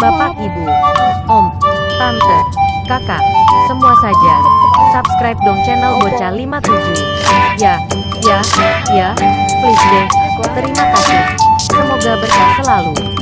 Bapak, ibu, om, tante, kakak, semua saja. Subscribe dong channel Bocah 57. Ya, ya, ya, please deh. Terima kasih. Semoga berkah selalu.